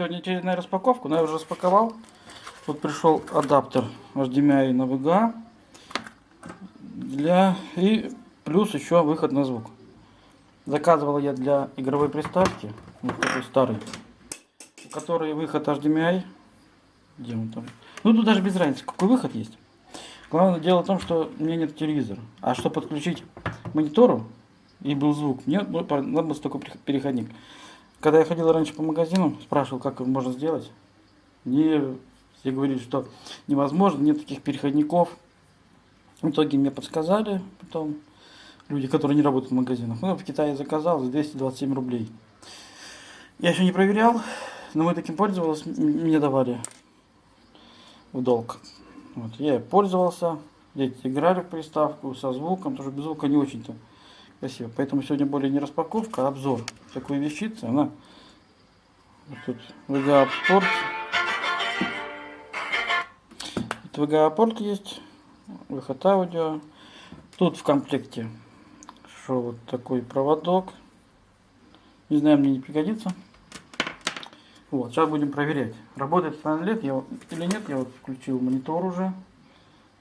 сегодня очередная распаковка, но я уже распаковал. Вот пришел адаптер HDMI на VGA. Для... И плюс еще выход на звук. Заказывал я для игровой приставки, вот такой старый, у которой выход HDMI. Где он там? Ну тут даже без разницы, какой выход есть. Главное дело в том, что у меня нет телевизора. А чтобы подключить монитору и был звук, мне ну, надо был такой переходник. Когда я ходил раньше по магазинам, спрашивал, как его можно сделать. Мне все говорили, что невозможно, нет таких переходников. В итоге мне подсказали потом люди, которые не работают в магазинах. Ну, в Китае заказал за 227 рублей. Я еще не проверял, но мы таким пользовались, мне давали в долг. Вот, я пользовался, дети играли в приставку со звуком, тоже без звука не очень-то красиво. Поэтому сегодня более не распаковка, а обзор такой вещицы. Она вот тут VGA-порт. VGA-порт есть, выход аудио. Тут в комплекте что вот такой проводок. Не знаю, мне не пригодится. Вот, сейчас будем проверять. Работает лет я, или нет. Я вот включил монитор уже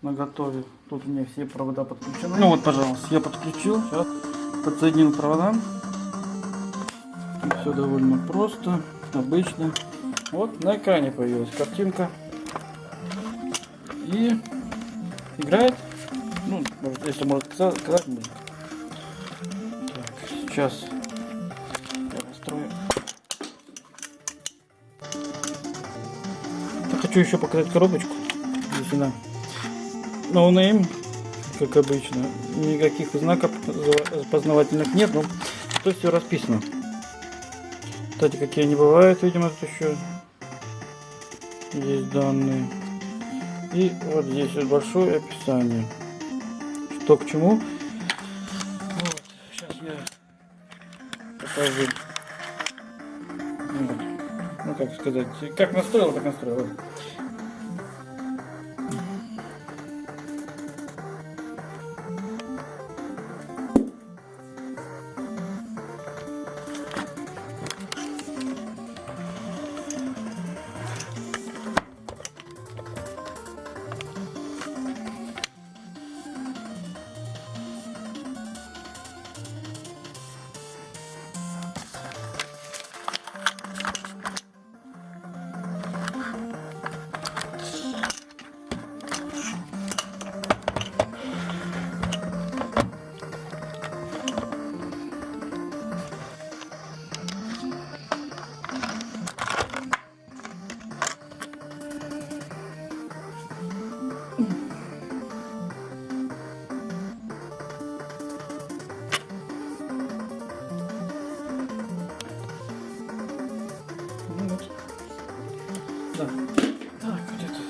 на готове. Тут у меня все провода подключены. Ну вот, пожалуйста, я подключил. Сейчас подсоединил провода. все довольно просто, обычно. Вот на экране появилась картинка. И играет. Ну, если можно сказать, музыка. Так, сейчас хочу еще показать коробочку. Здесь она no name, как обычно. Никаких знаков познавательных нет, но тут все расписано. Кстати, какие они бывают, видимо, тут еще есть данные. И вот здесь вот большое описание. Что к чему. Вот, сейчас я покажу. Вот. Ну как сказать, как настроил, так настроил. Да. Так, где-то.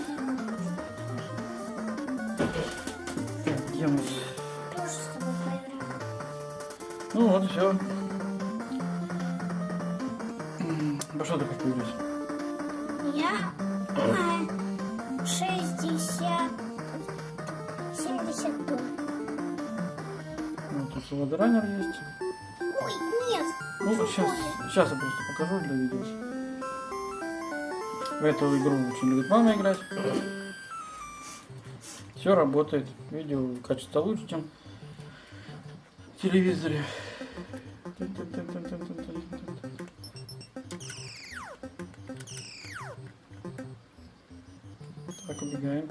Так, где мы? Ну вот, все. Во что ты как появилась? Я 60, 70 тонн. Ну, тут солодоранер есть. Ой, нет. Ну, сейчас, сейчас я просто покажу для видео. В эту игру очень любит мама играть. Все работает. Видео качество лучше, чем в телевизоре. Так, убегаем.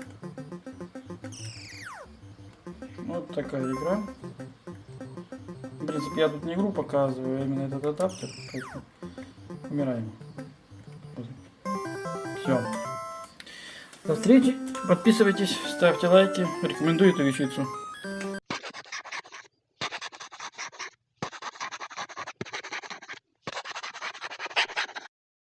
Вот такая игра. В принципе, я тут не игру показываю, а именно этот адаптер. Поэтому умираем. Все. До встречи. Подписывайтесь, ставьте лайки. Рекомендую эту вещицу.